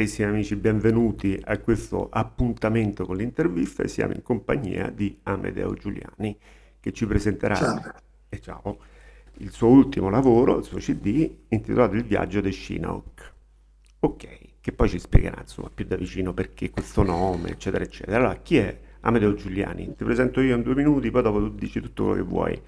carissimi amici, benvenuti a questo appuntamento con l'intervista e siamo in compagnia di Amedeo Giuliani che ci presenterà Ciao. eh, ciao, il suo ultimo lavoro, il suo CD intitolato Il viaggio di Chinook. Ok, che poi ci spiegherà insomma più da vicino perché questo nome, eccetera, eccetera. Allora, chi è Amedeo Giuliani? Ti presento io in due minuti, poi dopo tu dici tutto quello che vuoi.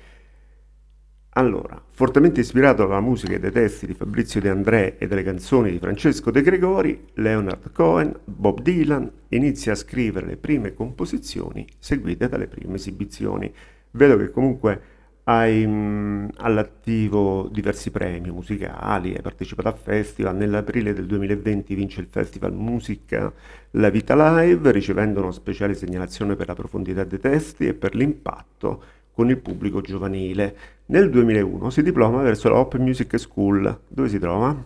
Allora, fortemente ispirato dalla musica e dai testi di Fabrizio De André e dalle canzoni di Francesco De Gregori, Leonard Cohen, Bob Dylan, inizia a scrivere le prime composizioni seguite dalle prime esibizioni. Vedo che comunque hai mh, all'attivo diversi premi musicali, hai partecipato a festival, nell'aprile del 2020 vince il Festival Musica La Vita Live, ricevendo una speciale segnalazione per la profondità dei testi e per l'impatto con il pubblico giovanile. Nel 2001 si diploma verso la Open Music School. Dove si trova?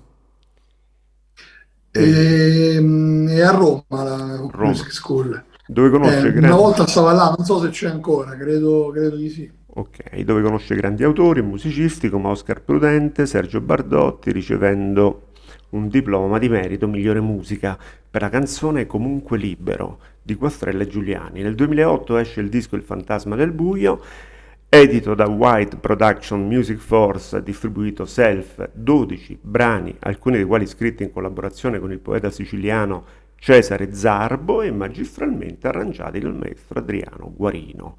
Eh, E, e a Roma la Hook Roma. Music School. Dove Eh, conosce una grandi... volta stava là, non so se c'è ancora, credo, credo di sì. Ok, dove conosce grandi autori e musicisti come Oscar Prudente, Sergio Bardotti, ricevendo un diploma di merito migliore musica per la canzone Comunque Libero di Quastrella e Giuliani. Nel 2008 esce il disco Il fantasma del buio, edito da White Production Music Force, distribuito self, 12 brani, alcuni dei quali scritti in collaborazione con il poeta siciliano Cesare Zarbo e magistralmente arrangiati dal maestro Adriano Guarino.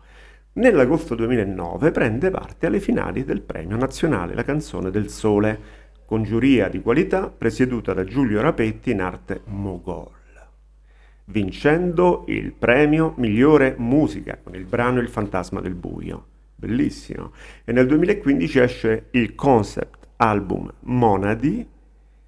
Nell'agosto 2009 prende parte alle finali del Premio Nazionale La Canzone del Sole, con giuria di qualità presieduta da Giulio Rapetti in arte Mogol, vincendo il premio Migliore Musica con il brano Il Fantasma del Buio. Bellissimo. E nel 2015 esce il concept album Monadi,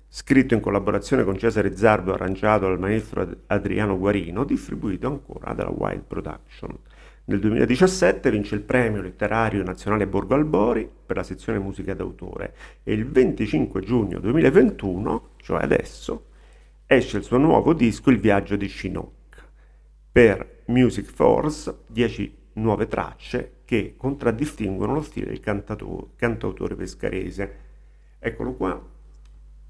scritto in collaborazione con Cesare Zarbo e arrangiato dal maestro Ad- Adriano Guarino, distribuito ancora dalla Wild Production. Nel 2017 vince il premio letterario nazionale Borgo Albori per la sezione musica d'autore e il 25 giugno 2021, cioè adesso, esce il suo nuovo disco Il viaggio di Chinook per Music Force, 10 nuove tracce che contraddistinguono lo stile del cantautore pescarese. Eccolo qua,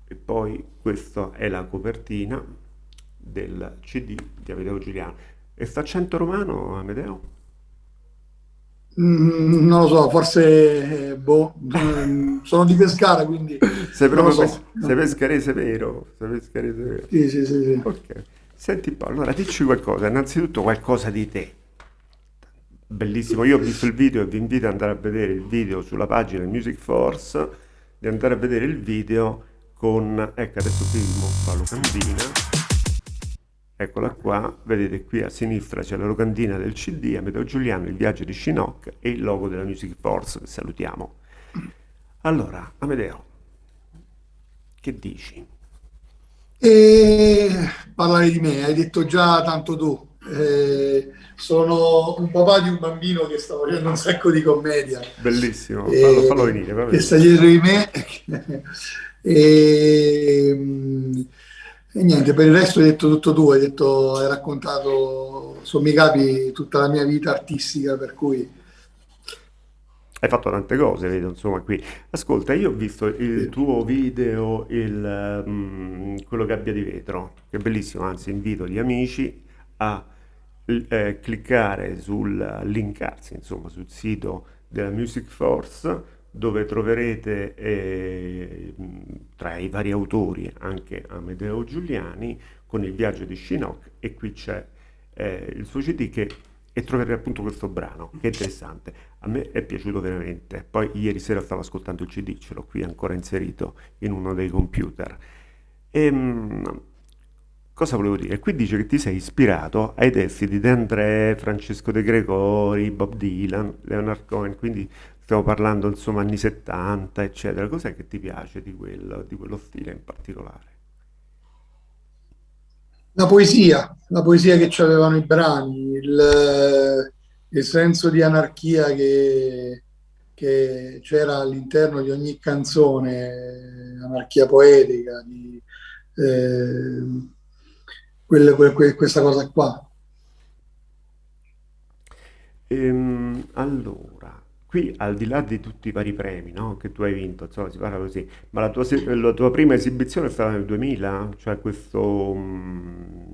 e poi questa è la copertina del CD di Amedeo Giuliano. E sta accento romano, Amedeo? Mm, non lo so, forse, eh, boh, mm, sono di Pescara, quindi Sei proprio pes- so. sei pescarese vero? Sei pescarese vero? Sì, sì, sì, sì. Ok. Senti Paolo, allora dici qualcosa, innanzitutto qualcosa di te. Bellissimo, io ho visto il video e vi invito ad andare a vedere il video sulla pagina Music Force, di andare a vedere il video con, ecco adesso mostro la locandina, eccola qua, vedete qui a sinistra c'è la locandina del CD, Amedeo Giuliano, il viaggio di Shinook e il logo della Music Force, che salutiamo. Allora, Amedeo, che dici? E parlare di me, hai detto già tanto tu. Eh, sono un papà di un bambino che sta facendo un sacco di commedia, Bellissimo, fallo, fallo e, venire, fallo che sta dietro di me. E, e niente, per il resto hai detto tutto tu, hai detto, hai raccontato sommi capi tutta la mia vita artistica, per cui Hai fatto tante cose, vedo, insomma, qui. Ascolta, io ho visto il tuo video, il, mm, quello Gabbia di vetro, che è bellissimo, anzi invito gli amici a eh, cliccare sul, linkarsi, insomma, sul sito della Music Force, dove troverete eh, tra i vari autori anche Amedeo Giuliani con il viaggio di Shinook e qui c'è eh, il suo CD che, e troverete appunto questo brano, che è interessante. A me è piaciuto veramente. Poi ieri sera stavo ascoltando il CD, ce l'ho qui ancora inserito in uno dei computer. Ehm, cosa volevo dire? Qui dice che ti sei ispirato ai testi di De André, Francesco De Gregori, Bob Dylan, Leonard Cohen, quindi stiamo parlando insomma anni 70, eccetera. Cos'è che ti piace di quello, di quello stile in particolare? La poesia, la poesia che ci avevano i brani, il, il senso di anarchia che, che c'era all'interno di ogni canzone, anarchia poetica, di, eh, quel- quel- quel- questa cosa qua. Ehm, allora, qui al di là di tutti i vari premi, no, che tu hai vinto, insomma, si parla così, ma la tua, la tua prima esibizione è stata nel 2000, cioè questo, mm,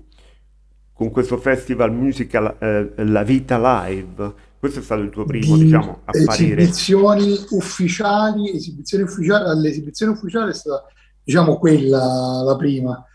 con questo festival musical eh, La Vita Live, questo è stato il tuo primo, di diciamo, apparire. esibizioni ufficiali, esibizioni ufficiali, l'esibizione ufficiale è stata, diciamo, quella la prima.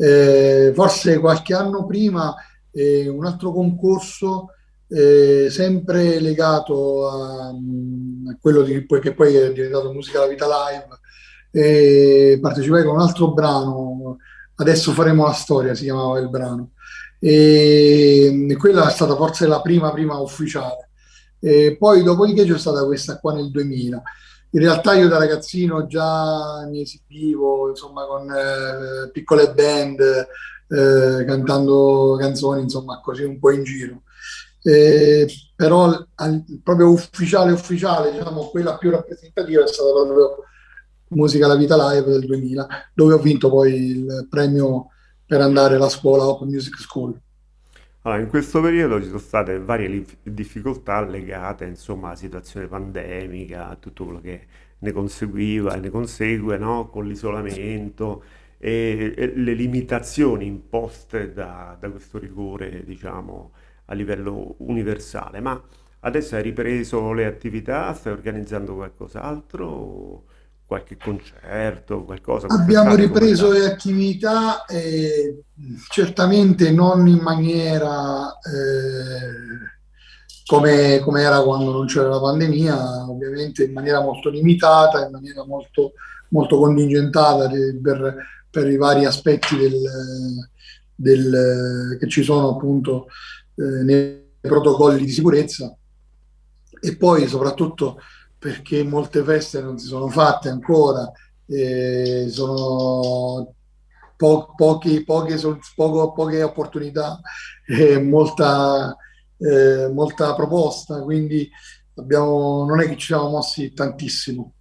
Eh, forse qualche anno prima eh, un altro concorso eh, sempre legato a, a quello di, che poi è diventato Musica la Vita Live. Partecipai con un altro brano, Adesso faremo la storia, si chiamava il brano. E, e quella è stata forse la prima, prima ufficiale. E poi dopodiché c'è stata questa qua nel 2000. In realtà io da ragazzino già mi esibivo, insomma, con eh, piccole band, eh, cantando canzoni, insomma, così un po' in giro. Eh, però al- proprio ufficiale, ufficiale, diciamo, quella più rappresentativa è stata proprio Musica La Vita Live del 2000, dove ho vinto poi il premio per andare alla scuola Open Music School. Allora, in questo periodo ci sono state varie difficoltà legate, insomma, alla situazione pandemica, a tutto quello che ne conseguiva e ne consegue, no? Con l'isolamento e, e le limitazioni imposte da, da questo rigore, diciamo, a livello universale. Ma adesso hai ripreso le attività, stai organizzando qualcos'altro, qualche concerto, qualcosa Abbiamo ripreso le attività, eh, certamente non in maniera eh, come, come era quando non c'era la pandemia, ovviamente in maniera molto limitata, in maniera molto, molto contingentata per, per i vari aspetti del, del- che ci sono appunto eh, nei protocolli di sicurezza. E poi soprattutto perché molte feste non si sono fatte ancora, eh, sono po- pochi- poche, poco- poche opportunità e molta, eh, molta proposta, quindi abbiamo, non è che ci siamo mossi tantissimo.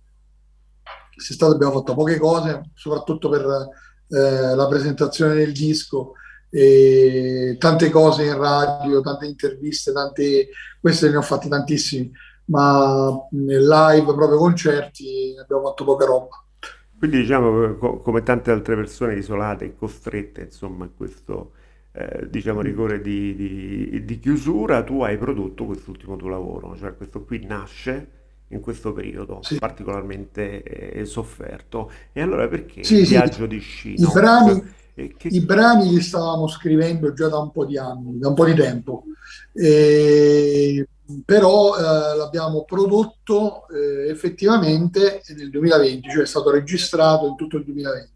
Quest'estate abbiamo fatto poche cose, soprattutto per eh, la presentazione del disco, tante cose in radio, tante interviste, tante, queste ne ho fatte tantissime, ma nel live, proprio concerti, abbiamo fatto poca roba. Quindi diciamo che co- come tante altre persone isolate e costrette insomma a questo eh, diciamo rigore di, di- di chiusura, tu hai prodotto quest'ultimo tuo lavoro, cioè questo qui nasce in questo periodo Sì, particolarmente eh, sofferto. E allora perché il sì, sì. viaggio di I Shinnok? brani, che... i brani li stavamo scrivendo già da un po' di anni, da un po' di tempo, E- però eh, l'abbiamo prodotto eh, effettivamente nel 2020, cioè è stato registrato in tutto il 2020.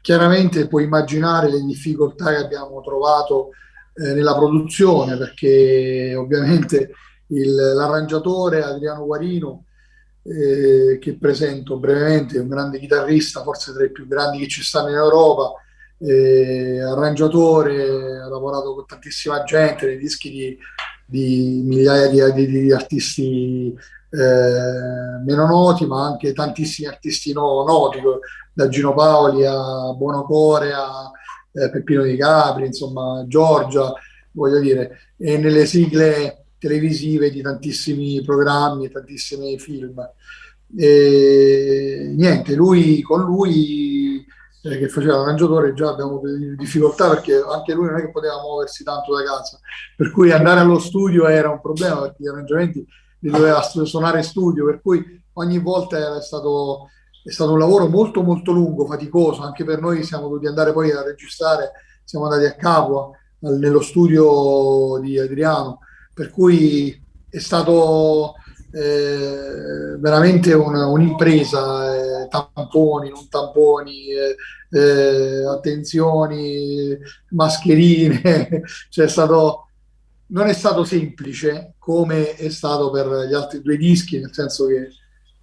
Chiaramente puoi immaginare le difficoltà che abbiamo trovato eh, nella produzione, perché ovviamente l'arrangiatore Adriano Guarino eh, che presento brevemente, è un grande chitarrista, forse tra i più grandi che ci stanno in Europa, eh, arrangiatore, ha lavorato con tantissima gente, nei dischi di, di migliaia di, di- di artisti eh, meno noti, ma anche tantissimi artisti no- noti, da Gino Paoli a Buonocore a eh, Peppino Di Capri, insomma, Giorgia, voglio dire, e nelle sigle televisive di tantissimi programmi tantissimi film. E niente, lui con lui eh, che faceva l'arrangiatore già abbiamo difficoltà perché anche lui non è che poteva muoversi tanto da casa, per cui andare allo studio era un problema perché gli arrangiamenti li doveva suonare in studio, per cui ogni volta era stato, è stato un lavoro molto molto lungo, faticoso, anche per noi siamo dovuti andare poi a registrare, siamo andati a Capua, nello studio di Adriano, per cui è stato eh, veramente un'impresa, eh, tamponi, non tamponi, eh, eh, attenzioni, mascherine, cioè è stato, non è stato semplice come è stato per gli altri due dischi, nel senso che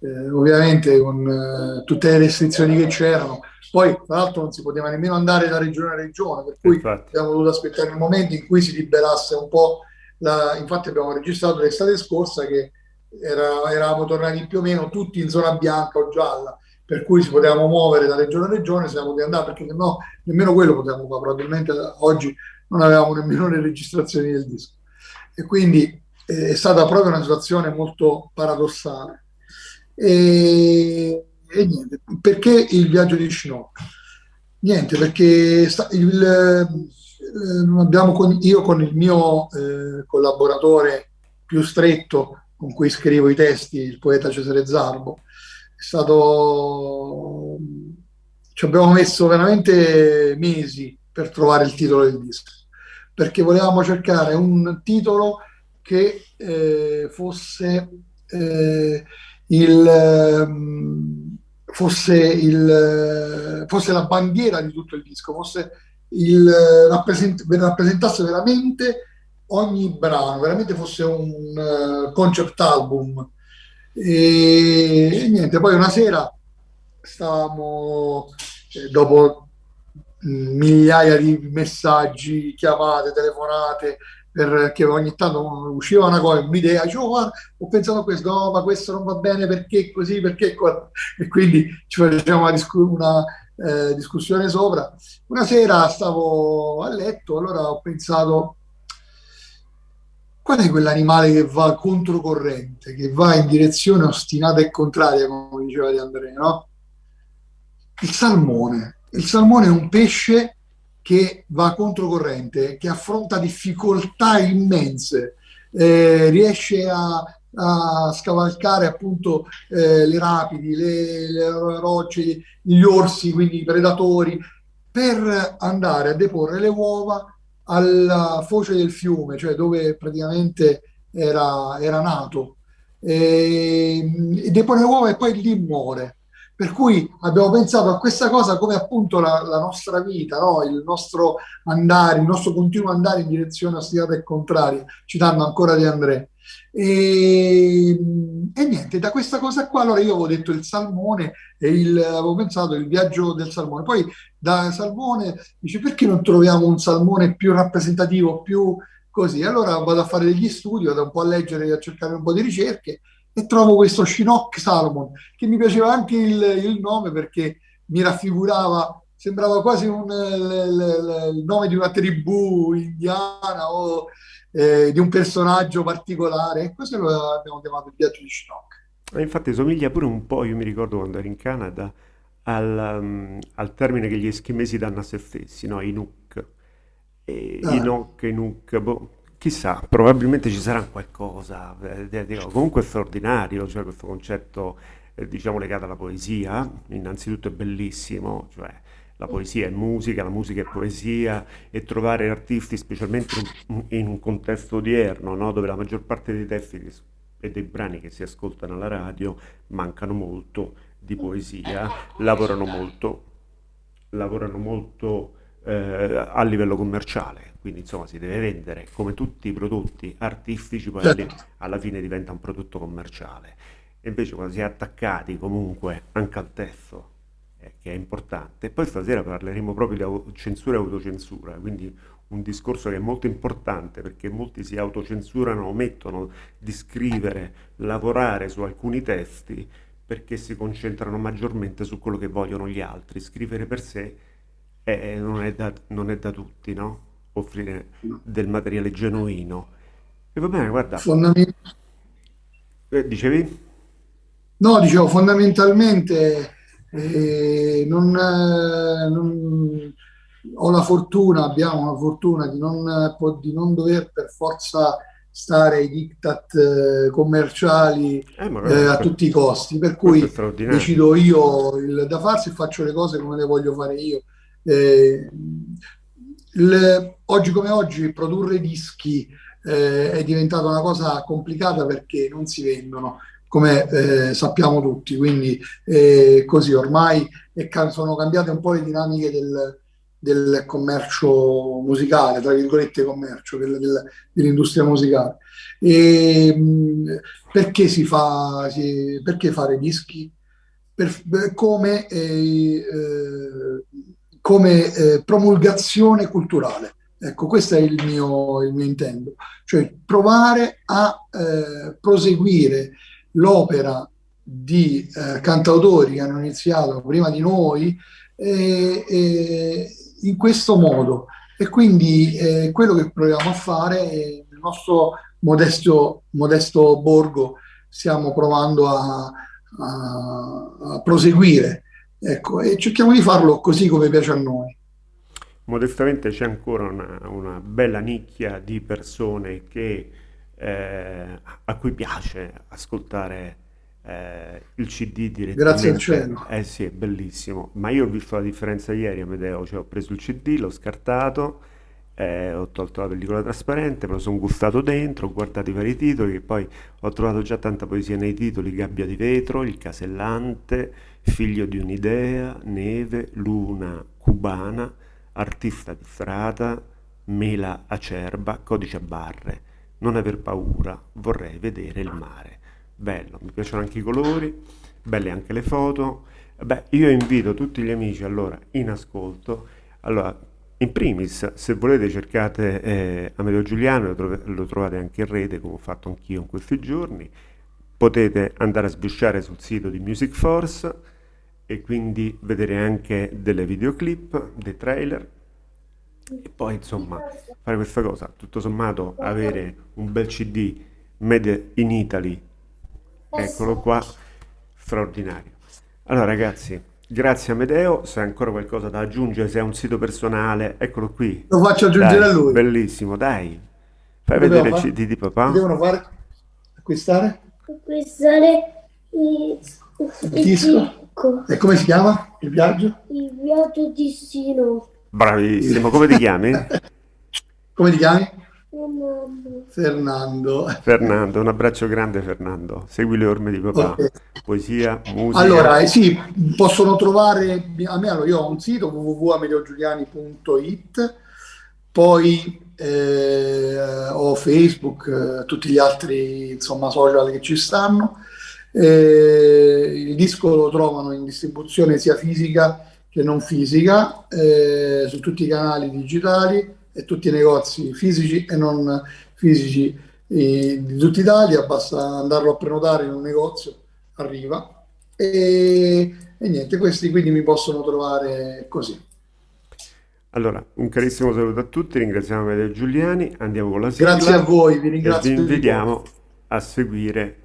eh, ovviamente con eh, tutte le restrizioni che c'erano, poi tra l'altro non si poteva nemmeno andare da regione a regione, per cui Infatti, abbiamo dovuto aspettare il momento in cui si liberasse un po' la... Infatti abbiamo registrato l'estate scorsa che era- eravamo tornati più o meno tutti in zona bianca o gialla, per cui ci potevamo muovere da regione a regione, siamo potuti andare, perché se no nemmeno quello potevamo fare, probabilmente oggi non avevamo nemmeno le registrazioni del disco. E quindi è stata proprio una situazione molto paradossale. E, e niente, perché il viaggio di Shinock? Niente, perché il, eh, con, io con il mio eh, collaboratore più stretto con cui scrivo i testi, il poeta Cesare Zarbo, è stato... ci abbiamo messo veramente mesi per trovare il titolo del disco, perché volevamo cercare un titolo che eh, fosse eh, il... Ehm, fosse, il, fosse la bandiera di tutto il disco, fosse il, rappresent, rappresentasse veramente ogni brano, veramente fosse un uh, concept album. E, e, niente, poi una sera stavamo, eh, dopo migliaia di messaggi, chiamate, telefonate, perché ogni tanto usciva una cosa, un'idea, dicevo, oh, ho pensato a questo, no, ma questo non va bene perché così, perché. E quindi ci facciamo una, una eh, discussione sopra. Una sera stavo a letto, allora ho pensato, qual è quell'animale che va controcorrente, che va in direzione ostinata e contraria, come diceva Di Andrea, no? Il salmone. Il salmone è un pesce che va controcorrente, che affronta difficoltà immense, eh, riesce a, a, scavalcare appunto eh, le rapidi, le, le rocce, gli orsi, quindi i predatori, per andare a deporre le uova alla foce del fiume, cioè dove praticamente era, era nato. E, e depone uova e poi lì muore. Per cui abbiamo pensato a questa cosa come appunto la, la nostra vita, no? il nostro andare, il nostro continuo andare in direzione ostinata e contraria, citando ancora di Andrea. E, e, niente, da questa cosa qua allora io avevo detto il salmone e il, avevo pensato il viaggio del salmone. Poi da salmone dice perché non troviamo un salmone più rappresentativo, più così? Allora vado a fare degli studi, vado un po' a leggere, a cercare un po' di ricerche e trovo questo Chinook Salomon, che mi piaceva anche il, il nome perché mi raffigurava, sembrava quasi un, il, il, nome di una tribù indiana o eh, di un personaggio particolare, e questo lo abbiamo chiamato il viaggio di Chinook. Infatti somiglia pure un po', io mi ricordo quando ero in Canada, al, um, al termine che gli eschimesi danno a se stessi, no? Inuk. E, ah. Inok, Inuk, boh, Chissà, probabilmente ci sarà qualcosa, eh, dico, comunque è straordinario, cioè questo concetto eh, diciamo legato alla poesia, innanzitutto è bellissimo, cioè la poesia è musica, la musica è poesia e trovare artisti specialmente in, un contesto odierno, no? dove la maggior parte dei testi e dei brani che si ascoltano alla radio mancano molto di poesia, lavorano molto, lavorano molto eh, a livello commerciale quindi insomma si deve vendere come tutti i prodotti artistici, poi certo. alla fine diventa un prodotto commerciale. E invece quando si è attaccati comunque anche al testo, eh, che è importante, poi stasera parleremo proprio di censura e autocensura, quindi un discorso che è molto importante perché molti si autocensurano, omettono di scrivere, lavorare su alcuni testi perché si concentrano maggiormente su quello che vogliono gli altri. Scrivere per sé eh, non, è da, non è da tutti, no? offrire del materiale genuino. E va bene, guarda. Fondament- eh, dicevi? No, dicevo, fondamentalmente non, non, ho la fortuna, abbiamo la fortuna di non, di non dover per forza stare ai diktat eh, commerciali eh, eh, a tutti i costi, per cui decido io il, da farsi e faccio le cose come le voglio fare io. Eh, il, oggi come oggi produrre dischi eh, è diventata una cosa complicata perché non si vendono, come eh, sappiamo tutti, quindi eh, così ormai sono cambiate un po' le dinamiche del, del commercio musicale, tra virgolette commercio, del, del, dell'industria musicale. E, perché si fa, si, perché fare dischi? Per, come eh, eh come eh, promulgazione culturale. Ecco, questo è il mio, il mio intento, cioè provare a eh, proseguire l'opera di eh, cantautori che hanno iniziato prima di noi eh, eh, in questo modo. E quindi eh, quello che proviamo a fare, il nostro modesto, modesto borgo stiamo provando a, a, a proseguire. Ecco, e cerchiamo di farlo così come piace a noi. Modestamente c'è ancora una, una, bella nicchia di persone che, eh, a cui piace ascoltare eh, il CD direttamente. Grazie al cielo. Eh sì, è bellissimo. Ma io ho visto la differenza ieri, Amedeo, cioè ho preso il CD, l'ho scartato, eh, ho tolto la pellicola trasparente, me lo sono gustato dentro, ho guardato i vari titoli, e poi ho trovato già tanta poesia nei titoli, Gabbia di vetro, Il casellante, Figlio di un'idea, Neve, Luna cubana, Artista di strada, Mela acerba, Codice a barre, Non aver paura, vorrei vedere il mare bello, mi piacciono anche i colori, belle anche le foto. Beh, io invito tutti gli amici allora in ascolto. Allora, in primis, se volete cercate eh, Amedeo Giuliano, lo, trov lo, trovate anche in rete, come ho fatto anch'io in questi giorni. Potete andare a sbusciare sul sito di Music Force e quindi vedere anche delle videoclip, dei trailer e poi insomma fare questa cosa. Tutto sommato avere un bel CD made in Italy Eccolo qua, straordinario. Allora ragazzi, grazie Amedeo, se hai ancora qualcosa da aggiungere, se hai un sito personale, eccolo qui. Lo faccio aggiungere Dai, a lui. bellissimo, dai. Fai Che vedere il? CD di papà. devono fare? Acquistare? acquistare il, Il il disco? disco, E come si chiama? Il viaggio? il viaggio di Sino. Bravissimo, come ti chiami? Come ti chiami? Fernando. Fernando. Un abbraccio grande Fernando. Segui le orme di papà. Ok. Poesia, musica. Allora, eh, sì, possono trovare, a me allora, io ho un sito www.ameliogiuliani.it, poi eh, ho Facebook, eh, tutti gli altri insomma, social che ci stanno. Eh, il disco lo trovano in distribuzione sia fisica che non fisica, eh, su tutti i canali digitali e tutti i negozi fisici e non fisici eh, di tutta Italia, basta andarlo a prenotare in un negozio, arriva. E, e niente, questi quindi mi possono trovare così. Allora, un carissimo saluto a tutti, ringraziamo Amedeo Giuliani, andiamo con la Grazie a sigla voi, vi e vi ringrazio di cuore. invitiamo a seguire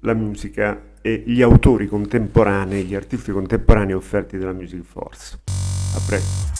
la musica e gli autori contemporanei, gli artisti contemporanei offerti dalla Music Force. A presto.